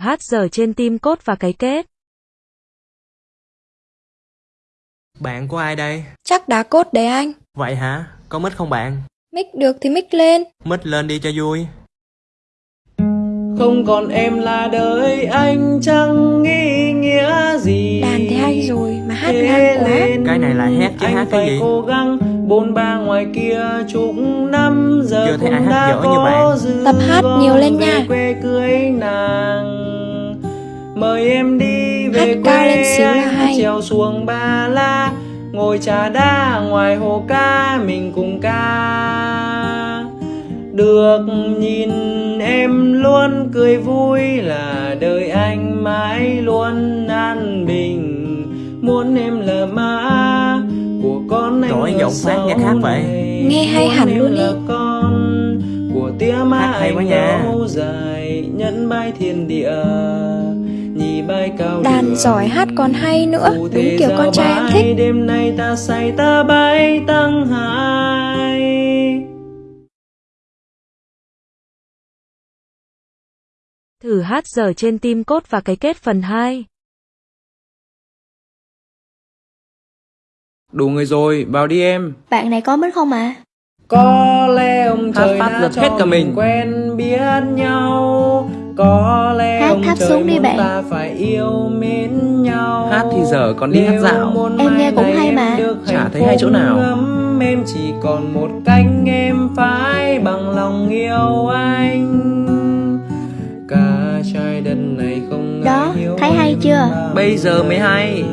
Hát giờ trên tim cốt và cái kết. Bạn của ai đây? Chắc đá cốt đấy anh. Vậy hả? Có mic không bạn? Mic được thì mic lên. Mic lên đi cho vui. Không còn em là đời anh chẳng nghĩ nghĩa gì Đàn thì hay rồi mà hát ngang quá. Cái này là hát chứ anh hát cái phải gì? cố gắng bôn ba ngoài kia chục năm giờ Chưa thấy ai hát dở như bạn. Tập hát nhiều lên nha. quê cưới nàng mời em đi về Hát quê cao lên xíu là anh hay. trèo xuồng ba la ngồi trà đá ngoài hồ ca mình cùng ca được nhìn em luôn cười vui là đời anh mãi luôn an bình muốn em là má của con anh Trời giọng phát nghe khác vậy. này. Nghe hay Muốn hẳn em luôn là ý. con của tia má Hát hay anh quá nha. lâu dài nhẫn bái thiên địa Đàn giỏi hát còn hay nữa. Đúng kiểu con trai em thích. đêm nay ta say ta bay tăng hai Thử hát giờ trên tim cốt và cái kết phần 2. đủ người rồi vào đi em Bạn này có mic không à? Có lẽ ông Hát trời phát đã cho hết cả mình. quen biết nhau Có lẽ Thắt trời xuống đi bạn. ta phải yêu mến nhau Hát thì giờ còn đi hát dạo. Em nghe cũng hay em mà. Chả thấy hay chỗ nào. Em chỉ còn một cánh em phải bằng lòng yêu anh Cả trái đất này không Đó, ai yêu thấy hay em chưa? Bây giờ mới hay.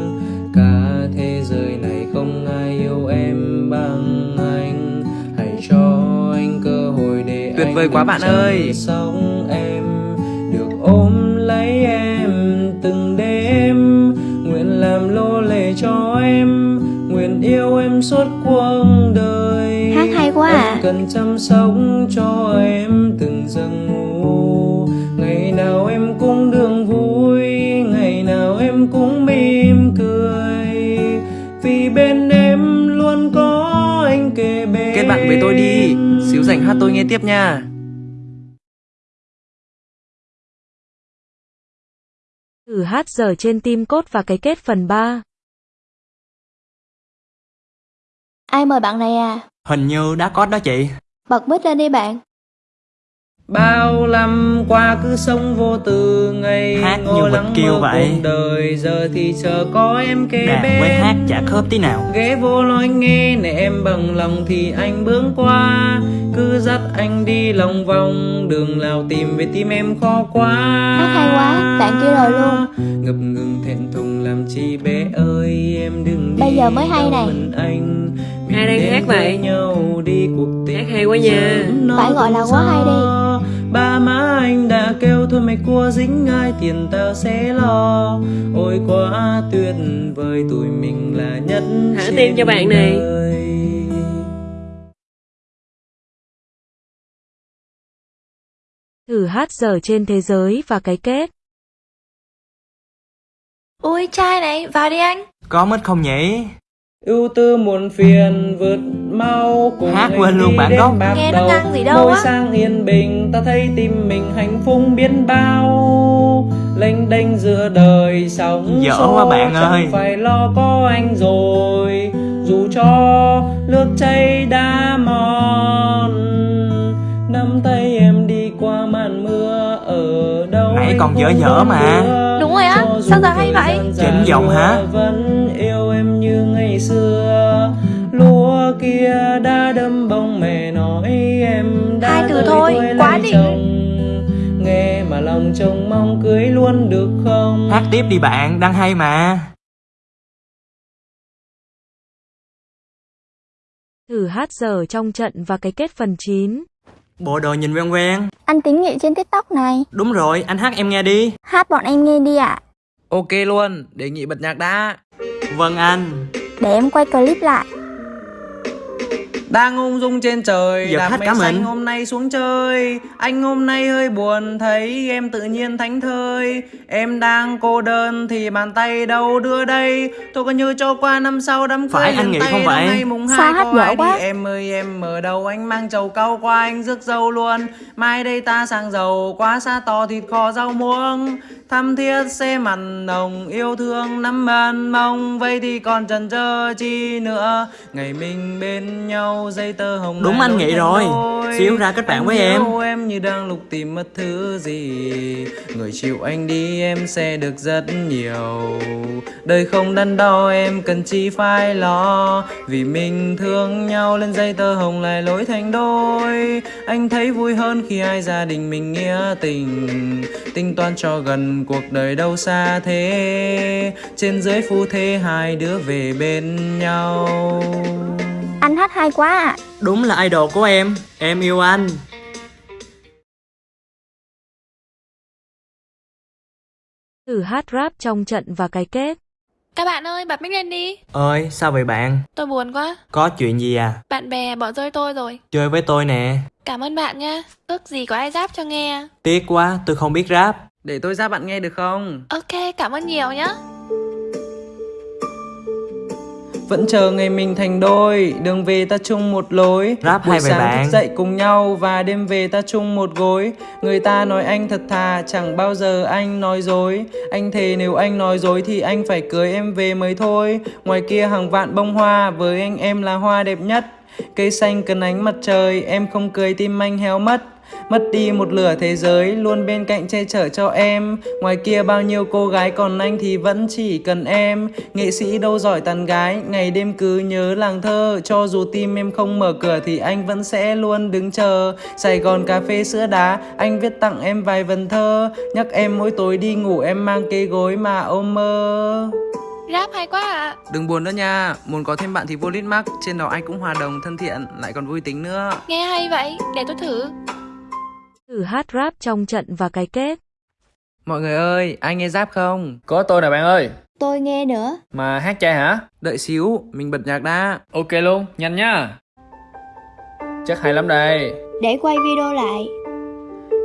Cả thế giới này không ai yêu em bằng anh Hãy cho anh cơ hội để Tuyệt anh vời quá bạn ơi. sống cần chăm sóc cho em từng giấc ngủ Ngày nào em cũng đường vui Ngày nào em cũng mỉm cười Vì bên em luôn có anh kề bên Kết bạn với tôi đi. Xíu rảnh hát tôi nghe tiếp nha. Thử hát giờ trên tim cốt và cái kết phần 3. Ai mời bạn này à? Hình như đã có đó chị. Bật mic lên đi bạn. Bao năm qua cứ sống vô tư ngày Hát như kiều mơ vậy. đời giờ thì chờ có em kế Đàn bên với hát chả khớp tí nào. ghé vô nói nghe để em bằng lòng thì anh bước qua cứ dắt anh đi lòng vòng đường nào tìm về tim em khó quá Hát hay quá, bạn kia rồi luôn. ngập ngừng thẹn thùng làm chi bé ơi em đừng đi Bây giờ mới hay này. anh Ai đang hát vậy? nhau đi cuộc tình Hát hay quá nha. Phải gọi là quá hay đi. ba má anh đã kêu thôi mày cua dính ai tiền tao sẽ lo ôi quá tuyệt vời tụi mình là nhất Thả tim cho bạn này. đời. Thử hát giờ trên thế giới và cái kết. Ui trai này, vào đi anh. Có mic không nhỉ? Ưu tư muộn phiền vượt mau cùng Hát quên luôn bản gốc. Nghe nó ngang gì đâu Ngồi á. sang yên bình ta thấy tim mình hạnh phúc biến bao lênh đênh giữa đời sóng Dở quá bạn ơi. phải lo có anh rồi dù cho nước chảy đã mòn nắm tay em đi qua màn mưa ở đâu Nãy còn dở dở mà. Đúng rồi á, sao giờ hay vậy? Chỉnh giọng hả? vẫn ngày xưa lúa kia đã đâm bông mẹ nói em đã Hai từ thôi, quá chồng nghe mà lòng chồng mong cưới luôn được không Hát tiếp đi bạn, đang hay mà. Thử hát giờ trong trận và cái kết phần 9. Bộ đồ nhìn quen quen. Anh tính nghệ trên TikTok này. Đúng rồi, anh hát em nghe đi. Hát bọn em nghe đi ạ. Ok luôn, đề nghị bật nhạc đã. Vâng anh. Để em quay clip lại. Đang ung dung trên trời Giờ Đạp hát mây xanh hôm nay xuống chơi. Anh hôm nay hơi buồn Thấy em tự nhiên thánh thơi. Em đang cô đơn Thì bàn tay đâu đưa đây? Thôi coi như cho qua năm sau đám cưới Phải, anh nghĩ không vậy? ngày mùng Sao hai hát có ai đi? quá? Em ơi em ở đâu anh mang chầu cau qua anh rước dâu luôn. Mai đây ta sang giàu quá xa to thịt kho rau muống Thăm thiết xe mặn nồng yêu thương nắm bàn mong Vậy thì còn chần chờ chi nữa Ngày mình bên nhau dây tơ hồng Đúng anh nghĩ rồi. Xíu ra kết bạn với em. em như đang lục tìm mất thứ gì. Người chịu anh đi em sẽ được rất nhiều. Đời không đắn đo em cần chi phải lo. Vì mình thương nhau lên dây tơ hồng lại lối thành đôi. Anh thấy vui hơn khi hai gia đình mình nghĩa tình. Tính toán cho gần cuộc đời đâu xa thế. Trên dưới phu thế hai đứa về bên nhau hát hay quá ạ. Đúng là idol của em Em yêu anh. Thử hát rap trong trận và cái kết. Các bạn ơi, bật mic lên đi. Ơi sao vậy bạn? Tôi buồn quá. Có chuyện gì à? Bạn bè bỏ rơi tôi rồi. Chơi với tôi nè. Cảm ơn bạn nha. Ước gì có ai rap cho nghe. Tiếc quá tôi không biết rap. Để tôi ra bạn nghe được không? Ok, cảm ơn nhiều nhá Vẫn chờ ngày mình thành đôi Đường về ta chung một lối. Rap Buổi sáng bạn? thức dậy cùng nhau Và đêm về ta chung một gối. Người ta nói anh thật thà Chẳng bao giờ anh nói dối. Anh thề nếu anh nói dối Thì anh phải cưới em về mới thôi. Ngoài kia hàng vạn bông hoa Với anh em là hoa đẹp nhất. Cây xanh cần ánh mặt trời Em không cười tim anh héo mất Mất đi một lửa thế giới Luôn bên cạnh che chở cho em. Ngoài kia bao nhiêu cô gái Còn anh thì vẫn chỉ cần em. Nghệ sĩ đâu giỏi tàn gái Ngày đêm cứ nhớ làng thơ. Cho dù tim em không mở cửa Thì anh vẫn sẽ luôn đứng chờ. Sài Gòn cà phê sữa đá Anh viết tặng em vài vần thơ. Nhắc em mỗi tối đi ngủ Em mang cái gối mà ôm mơ. Rap hay quá ạ. Đừng buồn nữa nha Muốn có thêm bạn thì vô lít mắc Trên đó anh cũng hòa đồng thân thiện Lại còn vui tính nữa. Nghe hay vậy, để tôi thử Thử hát rap trong trận và cái kết. Mọi người ơi, anh nghe giáp không? Có tôi nè bạn ơi Tôi nghe nữa. Mà hát chay hả? Đợi xíu, mình bật nhạc đã Ok luôn, nhanh nha Chắc hay lắm đây Để quay video lại.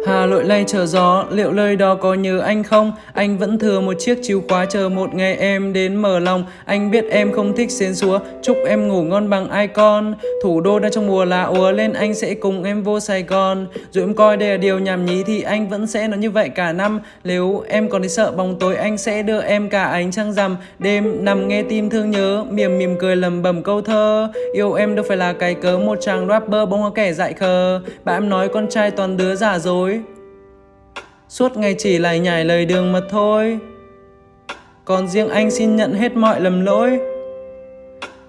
Hà lội lay chờ gió, liệu lời đó có nhớ anh không? Anh vẫn thừa một chiếc chìu khóa chờ một ngày em đến mở lòng. Anh biết em không thích xến xúa, chúc em ngủ ngon bằng ai con Thủ đô đang trong mùa lá úa lên anh sẽ cùng em vô Sài Gòn. Dù em coi đây là điều nhảm nhí thì anh vẫn sẽ nói như vậy cả năm. Nếu em còn thấy sợ bóng tối anh sẽ đưa em cả ánh trăng rằm. Đêm nằm nghe tim thương nhớ, mỉm mỉm cười lầm bầm câu thơ. Yêu em đâu phải là cái cớ một chàng rapper bóng hoa kẻ dại khờ. Bạn em nói con trai toàn đứa giả dối. Suốt ngày chỉ lại nhảy lời đường mật thôi Còn riêng anh xin nhận hết mọi lầm lỗi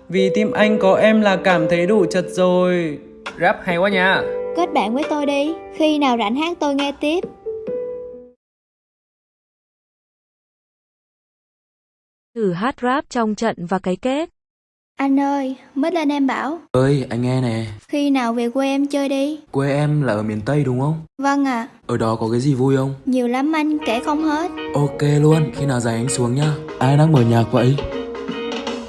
Vì tim anh có em là cảm thấy đủ chật rồi Rap hay quá nha Kết bạn với tôi đi. Khi nào rảnh hát tôi nghe tiếp. Thử hát rap trong trận và cái kết. Anh ơi, mới lên em bảo. ơi anh nghe nè Khi nào về quê em chơi đi. quê em là ở miền tây đúng không Vâng ạ. ở đó có cái gì vui không Nhiều lắm anh, kể không hết. ok luôn khi nào rảnh anh xuống nhá ai đang mở nhạc vậy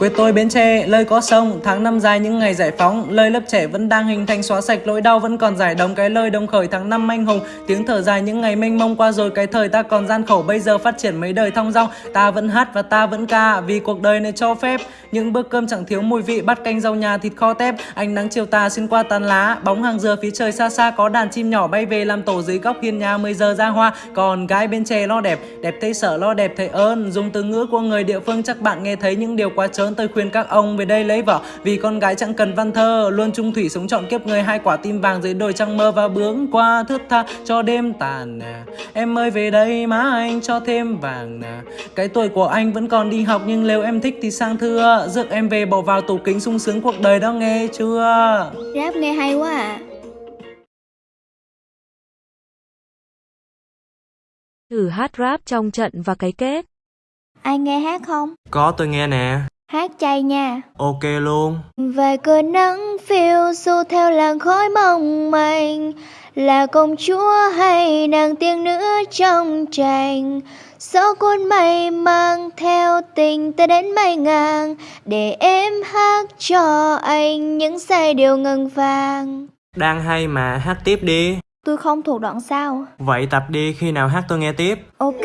Quê tôi Bến Tre, lời có sông, tháng năm dài những ngày giải phóng, lời lớp trẻ vẫn đang hình thành xóa sạch nỗi đau vẫn còn giải đồng cái lời đồng khởi tháng năm anh hùng, tiếng thở dài những ngày mênh mông qua rồi cái thời ta còn gian khổ bây giờ phát triển mấy đời thong dong, ta vẫn hát và ta vẫn ca vì cuộc đời này cho phép. Những bữa cơm chẳng thiếu mùi vị bắt canh rau nhà thịt kho tép, ánh nắng chiều tà xuyên qua tán lá, bóng hàng dừa phía trời xa xa có đàn chim nhỏ bay về làm tổ dưới góc hiên nhà 10 giờ ra hoa, còn gái bên Tre lo đẹp, đẹp thấy sợ lo đẹp thấy ơn, dùng từ ngữ của người địa phương chắc bạn nghe thấy những điều quá trớn tôi khuyên các ông về đây lấy vợ. Vì con gái chẳng cần văn thơ luôn trung thủy sống trọn kiếp người. Hai quả tim vàng dưới đồi trăng mơ và bướng qua thướt tha cho đêm tàn nè em ơi về đây má anh cho thêm vàng nè cái tuổi của anh vẫn còn đi học nhưng nếu em thích thì sang thưa. Rước em về bỏ vào tủ kính sung sướng cuộc đời đó nghe chưa? Rap nghe hay quá ạ. Thử hát rap trong trận và cái kết. Ai nghe hát không? Có tôi nghe nè Hát chay nha. Ok luôn. Vài cơn nắng phiêu du theo làn khói mong manh Là công chúa hay nàng tiên nữ trong tranh Gió cuốn mây mang theo tình ta đến mây ngàn Để em hát cho anh những giai điệu ngân vàng Đang hay mà hát tiếp đi. Tôi không thuộc đoạn sau Vậy tập đi khi nào hát tôi nghe tiếp. Ok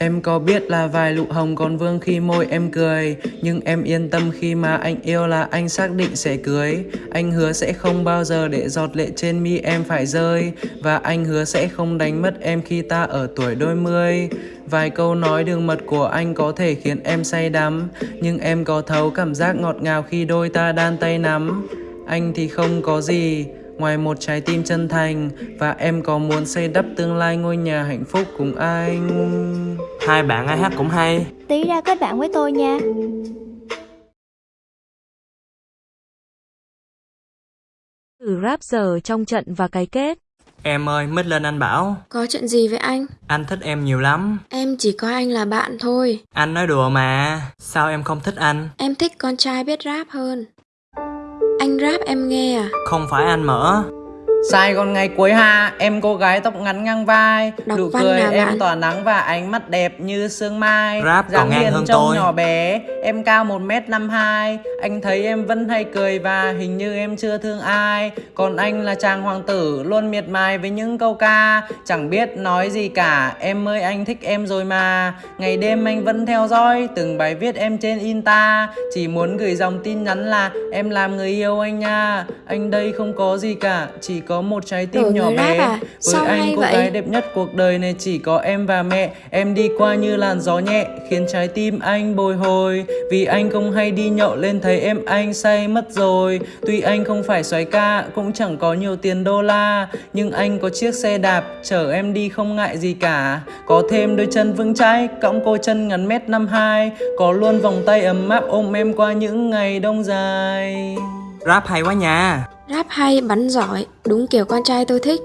Em có biết là vài lụ hồng còn vương khi môi em cười, Nhưng em yên tâm khi mà anh yêu là anh xác định sẽ cưới. Anh hứa sẽ không bao giờ để giọt lệ trên mi em phải rơi, Và anh hứa sẽ không đánh mất em khi ta ở tuổi đôi mươi. Vài câu nói đường mật của anh có thể khiến em say đắm, Nhưng em có thấu cảm giác ngọt ngào khi đôi ta đan tay nắm. Anh thì không có gì Ngoài một trái tim chân thành Và em có muốn xây đắp tương lai ngôi nhà hạnh phúc cùng anh Hai bạn ai hát cũng hay. Tí ra kết bạn với tôi nha Thử rap giờ trong trận và cái kết. Em ơi, mít lên anh bảo. Có chuyện gì với anh? Anh thích em nhiều lắm. Em chỉ có anh là bạn thôi. Anh nói đùa mà. Sao em không thích anh? Em thích con trai biết rap hơn. Anh rap em nghe à? Không phải anh mở. Sai con ngày cuối hạ, em cô gái tóc ngắn ngang vai Đọc Nụ cười em bạn? tỏa nắng và ánh mắt đẹp như sương mai. Rap còn dáng ngang hiền hơn trông tôi. nhỏ bé, em cao 1m52 Anh thấy em vẫn hay cười và hình như em chưa thương ai. Còn anh là chàng hoàng tử, luôn miệt mài với những câu ca. Chẳng biết nói gì cả, em ơi anh thích em rồi mà. Ngày đêm anh vẫn theo dõi từng bài viết em trên Insta. Chỉ muốn gửi dòng tin nhắn là em làm người yêu anh nha. Anh đây không có gì cả, chỉ có một trái tim Đổi nhỏ bé. rap à? Với Sao anh hay cô vậy? gái đẹp nhất cuộc đời này chỉ có em và mẹ. Em đi qua như làn gió nhẹ Khiến trái tim anh bồi hồi. Vì anh không hay đi nhậu lên thấy em anh say mất rồi. Tuy anh không phải xoáy ca Cũng chẳng có nhiều tiền đô la. Nhưng anh có chiếc xe đạp Chở em đi không ngại gì cả. Có thêm đôi chân vững chãi Cõng cô chân ngắn mét năm hai. Có luôn vòng tay ấm áp ôm em qua những ngày đông dài. Rap hay quá nha. Rap hay, bắn giỏi, đúng kiểu con trai tôi thích.